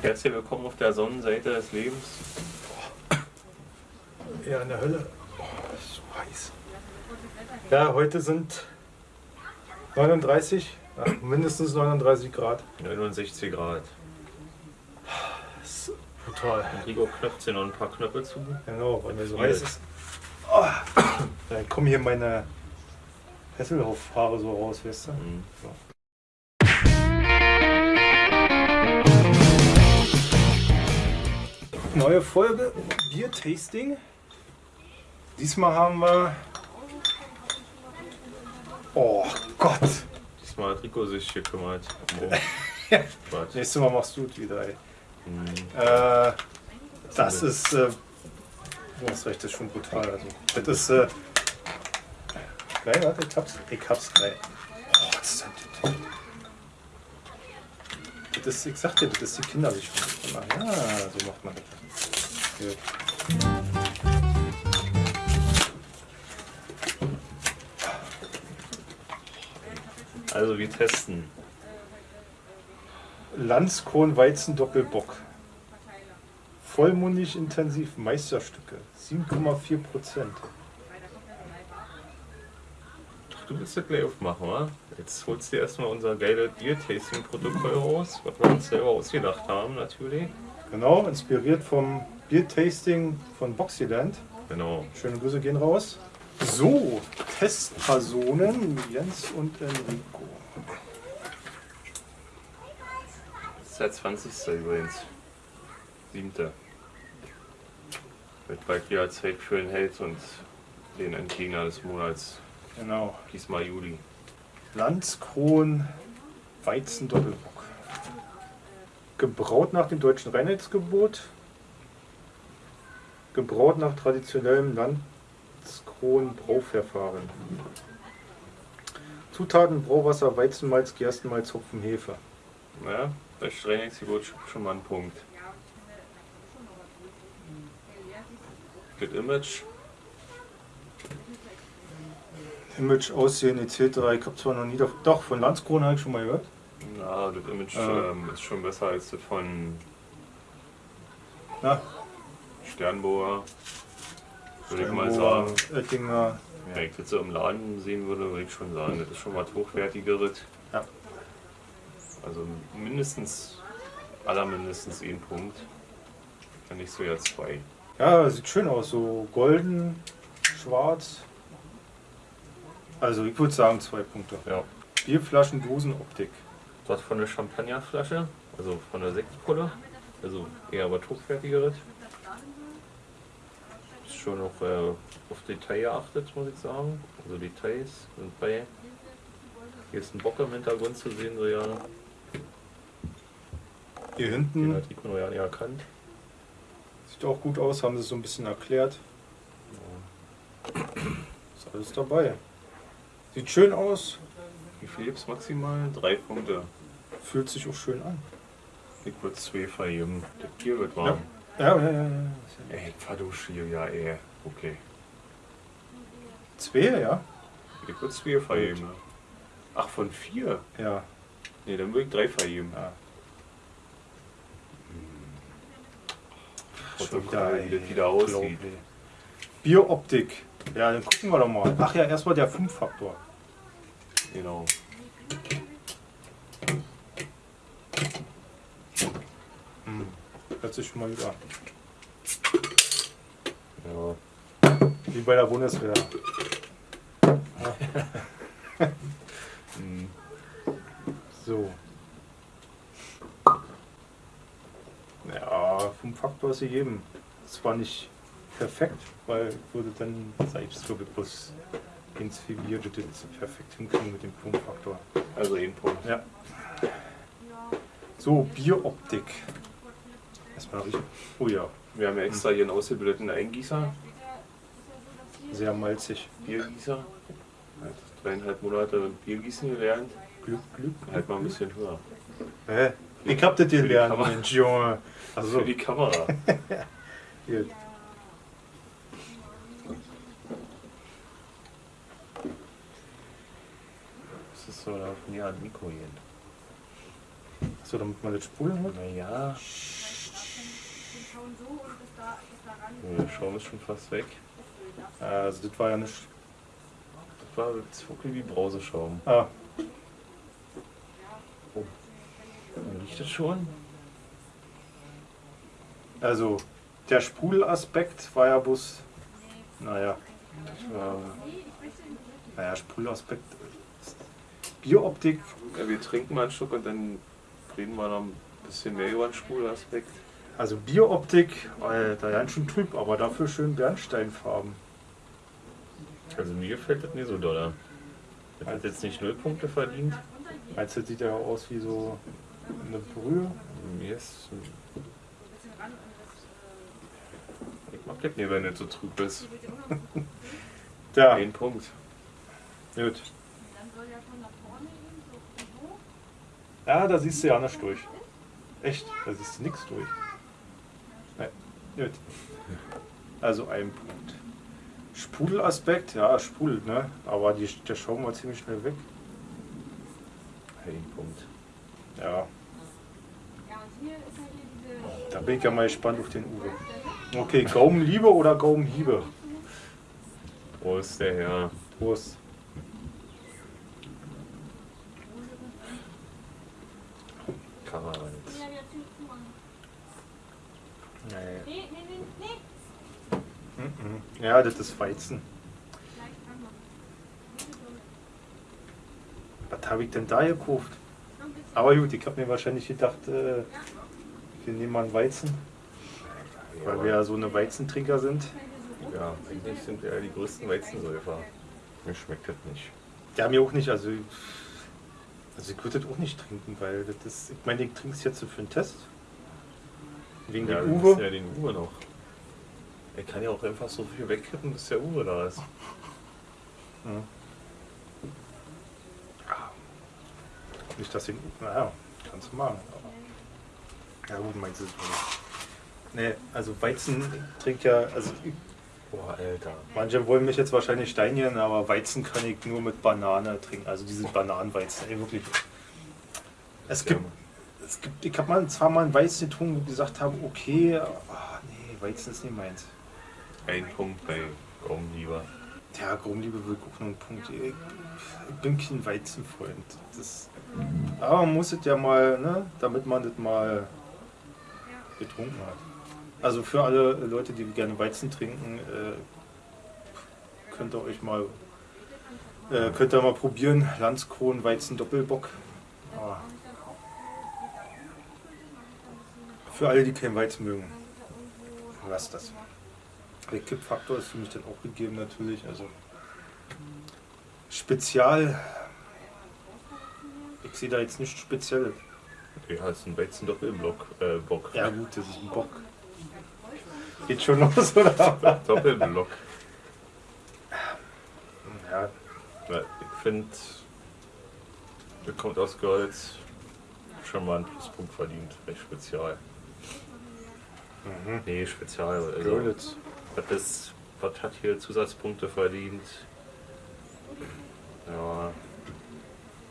Herzlich willkommen auf der Sonnenseite des Lebens. Ja, in der Hölle. Oh, ist so heiß. Ja, heute sind 39, ja, mindestens 39 Grad. 69 Grad. Das ist brutal. Rigo knöpft sich noch ein paar Knöpfe zu. Genau, weil mir so heiß ist. Oh, dann kommen hier meine Hesselhoff-Haare so raus, weißt du? Mhm. So. Neue Folge Bier-Tasting. Diesmal haben wir. Oh Gott! Diesmal hat Rico sich gekümmert. Oh. Ja. Nächstes Mal machst du es wieder, ey. Mhm. Äh, das ist. Äh, recht, das ist schon brutal. Also, das ist. Äh, geil, warte, ich hab's. Ich hab's geil. Oh, das ist das. Das ich sag dir, das ist die Kindersicht. Ja, so macht man das. Gut. Also wir testen. Landskron Weizen Doppelbock. Vollmundig intensiv Meisterstücke. 7,4 Prozent. Du willst das gleich aufmachen, wa? Jetzt holst du dir erstmal unser geiles Bier-Tasting-Protokoll raus, was wir uns selber ausgedacht haben natürlich. Genau, inspiriert vom Bier-Tasting von Boxyland. Genau. Schöne Grüße gehen raus. So, Testpersonen Jens und Enrico. Das ist der 20. übrigens. Siebte. Wird bald wieder Zeit für den Held und den Endgegner des Monats. Genau. Diesmal Juli. Landskron Weizen Doppelbock. Gebraut nach dem deutschen Reinheitsgebot. Gebraut nach traditionellem Landskron Brauverfahren. Zutaten Brauwasser, Weizenmalz, Gerstenmalz, Hopfen, Hefe. Naja, bei Streinexgebot schon mal ein Punkt. Das Image, Image, Aussehen etc. Ich habe zwar noch nie, doch, von Landskron habe ich schon mal gehört. na, das Image Äh. ähm, ist schon besser als das von Na, Sternboer. Würde ich mal sagen. Oettinger, Wenn ich das so im Laden sehen würde, würde ich schon sagen, das ist schon was hochwertigeres. Ja. Also mindestens, allermindestens ein Punkt. Wenn nicht so ja zwei. Ja, sieht schön aus, so golden, schwarz. Also ich würde sagen zwei Punkte. Ja. Bierflaschen, Dosenoptik. Was von der Champagnerflasche, also von der Sektpulle, also eher was hochwertigeres. Ist schon noch äh, auf Detail geachtet, muss ich sagen. Also Details sind bei. Hier ist ein Bock im Hintergrund zu sehen, so ja. Hier Den hinten hat Rico noch ja nicht erkannt. sieht auch gut aus, haben sie so ein bisschen erklärt. Ist alles dabei. Sieht schön aus, Wie viel gibt's maximal? Drei Punkte. fühlt sich auch schön an. Ich würde zwei vergeben. Das Bier wird warm. Ja, ja, ja. ja. Ey, ich verdusche hier, ja, ey. Okay. Zwei, ja? Ich würde zwei vergeben. Ach, von vier? Ja. Nee, dann würde ich drei vergeben. ja. Protokoll, wie das wieder aussieht. Bieroptik. Ja, dann gucken wir doch mal. Ach ja, erstmal der 5-Faktor. Genau. Hm. Hört sich schon mal gut an. Ja. Wie bei der Bundeswehr. Hm. So. Ja, vom Faktor ist gegeben. Zwar nicht perfekt, weil ich würde dann, ich bloß ins wir das perfekt hinkriegen mit dem Punktfaktor. Also ein Punkt. Ja. So, Bieroptik. Erstmal riechen. Oh ja, Wir haben ja extra hier einen ausgebildeten Eingießer, sehr malzig. Biergießer. Hat dreieinhalb Monate Biergießen gelernt. Glück, Glück. Halt mal ein bisschen höher. Hä? Ich hab das die gelernt. Mensch, Junge. Also, Für die Kamera. hier. Das ist so da von ja, Nico hier. So, damit man das spulen hat. Naja, der Schaum ist schon fast weg. Also das war ja nicht. Das war jetzt wirklich wie Brauseschaum. Ah, Riecht das schon? also der Sprudelaspekt war ja bloß. Naja, Das war, naja, Sprudelaspekt. Bieroptik, ja, wir trinken mal einen Schluck und dann reden wir noch ein bisschen mehr über den Sprudelaspekt. also Bieroptik, Alter, ganz schön trüb, aber dafür schön Bernsteinfarben. Also mir gefällt das nicht so doll. Das hat jetzt nicht null Punkte verdient. Meinst du, das sieht ja aus wie so eine Brühe? Ist. Ich mag das nicht, wenn das so trüb ist. Ja, Ein Punkt. gut. Ja, da siehst du ja nicht durch. Echt, da siehst du nichts durch. Nein, gut. Also ein Punkt. Sprudelaspekt, ja, sprudelt, ne? Aber die, der Schaum war ziemlich schnell weg. Ein Punkt. Ja, da bin ich ja mal gespannt auf den Uwe. Okay, Gaumenliebe oder Gaumenhiebe? Ist der Herr? Prost. Kamerad. Nee. Ist Weizen. Was habe ich denn da gekauft? Aber gut, ich habe mir wahrscheinlich gedacht, äh, wir nehmen mal einen Weizen, weil wir ja so eine Weizentrinker sind. Ja, eigentlich sind wir ja die größten Weizensäufer. Mir schmeckt das nicht. Ja, mir auch nicht, also, also ich würde das auch nicht trinken, weil das ist, ich meine, ich trinke es jetzt für einen Test. Wegen Ja, dem Uwe. ja den Uwe noch. Er kann ja auch einfach so viel wegkippen, bis der Uwe da ist. Ja. Nicht, dass ich. Naja, kannst du machen. Aber, ja, gut, meinst du es nicht. Nee, also Weizen trinkt ja. Also Boah, Alter. manche wollen mich jetzt wahrscheinlich steinigen, aber Weizen kann ich nur mit Banane trinken. Also diese Bananenweizen, ey, wirklich. Es gibt, es gibt ich habe mal zwar mal einen Weizen getrunken, wo ich gesagt habe, okay, ah, nee, Weizen ist nicht meins. Ein Punkt bei Gaumenlieber. Ja, Grumliebe will auch nur einen Punkt. Ich, bin kein Weizenfreund. Das, aber man muss es ja mal, ne, damit man das mal getrunken hat. Also für alle Leute, die gerne Weizen trinken, äh, könnt ihr euch mal, äh, könnt ihr mal probieren. Landskron Weizen Doppelbock. Ah. Für alle, die keinen Weizen mögen, lasst das. Der Kippfaktor ist für mich dann auch gegeben natürlich. Also Spezial. Ich sehe da jetzt nichts Spezielles. Ja, ist ein Weizen-Doppelblock. Äh, Bock. Ja gut, das ist ein Bock. Geht schon los, oder? Doppelblock. Ja, Ja, ich finde, der kommt aus Golds. Schon mal einen Pluspunkt verdient. Recht spezial. mhm. Nee, spezial. Also, Görlitz. Was, ist, was hat hier Zusatzpunkte verdient? Ja,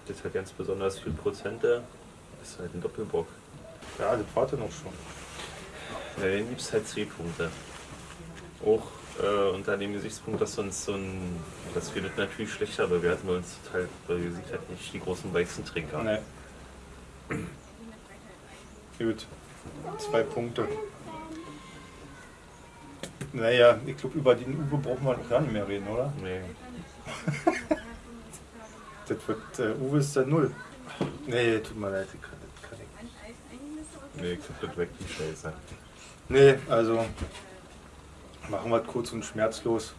das hat ganz besonders viel Prozente. Das ist halt ein Doppelbock. Ja, das war dann auch schon. Ja, den gibt es halt C-Punkte. Auch äh, unter dem Gesichtspunkt, dass uns so ein, dass wir das natürlich schlechter bewerten, weil uns halt, weil wir sind halt nicht die großen Weizentrinker. Nee. Gut. Zwei Punkte. Naja, ich glaube, über den Uwe brauchen wir noch gar nicht mehr reden, oder? Nee. Das wird, äh, Uwe ist der Null. Nee, tut mir leid, ich kann, das kann ich. Nee, ich das weg die Scheiße. Nee, also machen wir es kurz und schmerzlos.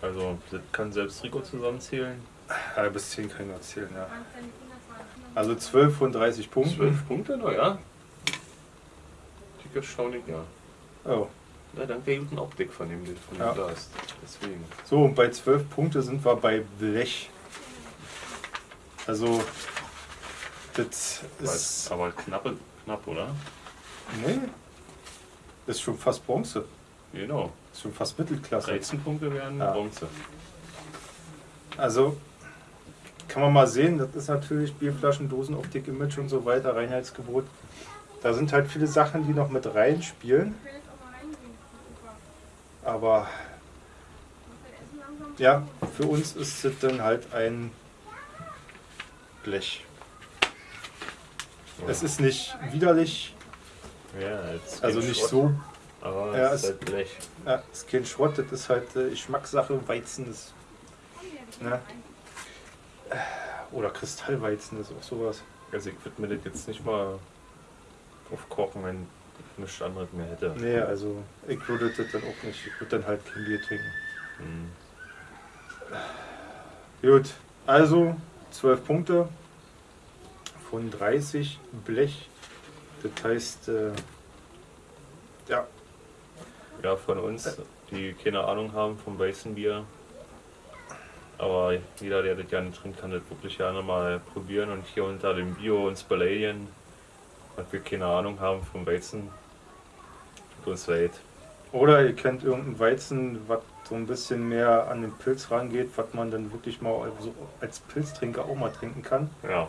Also, das kann selbst Rico zusammenzählen. Ja, bis 10 kann ich noch erzählen, ja. Also 12 von 30 Punkten. 12 Punkte noch, ja? Dick erstaunlich, ja. Oh. Na, dank der guten Optik von dem, von dem Ja. Glas. Deswegen. So, und bei 12 Punkte sind wir bei Blech. Also, das ist. Aber knappe, knapp, oder? Nee. Ist schon fast Bronze. Genau. Ist schon fast Mittelklasse. 13 Punkte wären Ja. Bronze. Also, kann man mal sehen, das ist natürlich Bierflaschen, Dosenoptik, Image und so weiter, Reinheitsgebot. Da sind halt viele Sachen, die noch mit reinspielen. Aber ja, für uns ist es dann halt ein Blech. Es ist nicht widerlich, Ja, also nicht Schrott, so. Aber Ja, es es- ist halt Blech. Ja, ist kein Schrott, das ist halt äh, Geschmackssache, Weizen ist. Ne? Oder Kristallweizen ist auch sowas. Also ich würde mir das jetzt nicht mal aufkochen, wenn nichts anderes mehr hätte. Nee, also ich würde das dann auch nicht. Ich würde dann halt kein Bier trinken. Hm. Gut, also 12 Punkte von 30 Blech. Das heißt, äh, ja, Ja, von uns, die keine Ahnung haben vom Weizenbier. Aber jeder, der das gerne trinkt, kann das wirklich gerne mal probieren und hier unter dem Bio uns beleidigen, dass wir keine Ahnung haben vom Weizen. Leid. Oder ihr kennt irgendein Weizen, was so ein bisschen mehr an den Pilz rangeht, was man dann wirklich mal so als Pilztrinker auch mal trinken kann. Ja,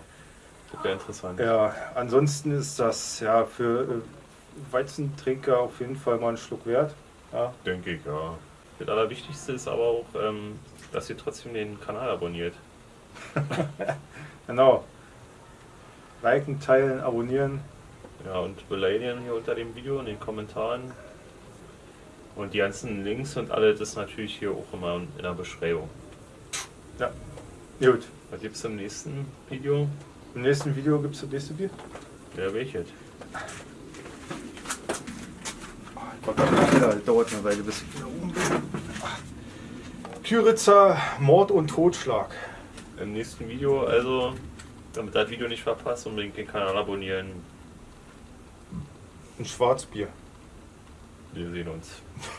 das wäre interessant. Ja, ansonsten ist das ja für äh, Weizentrinker auf jeden Fall mal einen Schluck wert. Ja, Denke ich, ja. Das Allerwichtigste ist aber auch, ähm, dass ihr trotzdem den Kanal abonniert. genau. Liken, teilen, abonnieren. Ja, und beleidigen hier unter dem Video in den Kommentaren. Und die ganzen Links und alles ist natürlich hier auch immer in der Beschreibung. Gut. Was gibt's im nächsten Video? Im nächsten Video gibt es das nächste Bier. Ja, welches? Ja, das dauert eine Weile, bis ich wieder oben bin. Küritzer, Mord und Totschlag. Im nächsten Video, also, damit das Video nicht verpasst, unbedingt den Kanal abonnieren. Ein Schwarzbier. Wir sehen uns.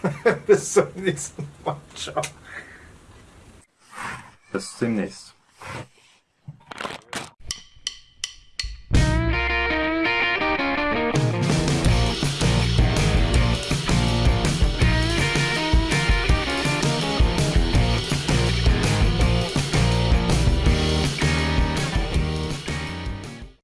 bis zum nächsten Mal. Ciao. Bis demnächst.